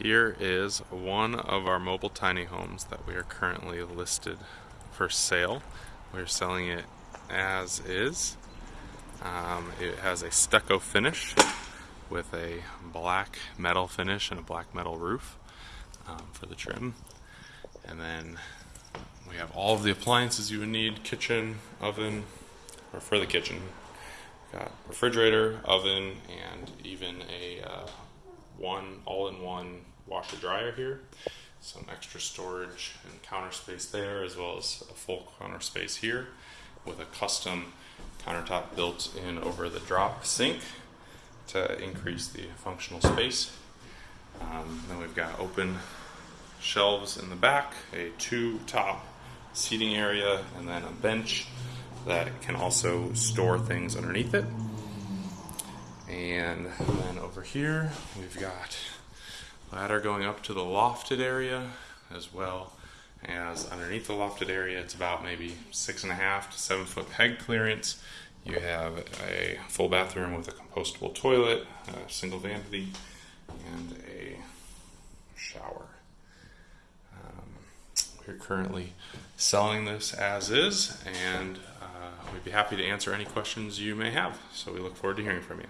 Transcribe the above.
Here is one of our mobile tiny homes that we are currently listed for sale. We're selling it as is. Um, it has a stucco finish with a black metal finish and a black metal roof um, for the trim. And then we have all of the appliances you would need kitchen, oven, or for the kitchen. Got refrigerator, oven, and even a uh, one all-in-one washer dryer here. Some extra storage and counter space there, as well as a full counter space here with a custom countertop built in over the drop sink to increase the functional space. Um, then we've got open shelves in the back, a two top seating area, and then a bench that can also store things underneath it. And then over here, we've got ladder going up to the lofted area as well as underneath the lofted area. It's about maybe six and a half to seven foot peg clearance. You have a full bathroom with a compostable toilet, a single vanity, and a shower. Um, we're currently selling this as is, and uh, we'd be happy to answer any questions you may have. So we look forward to hearing from you.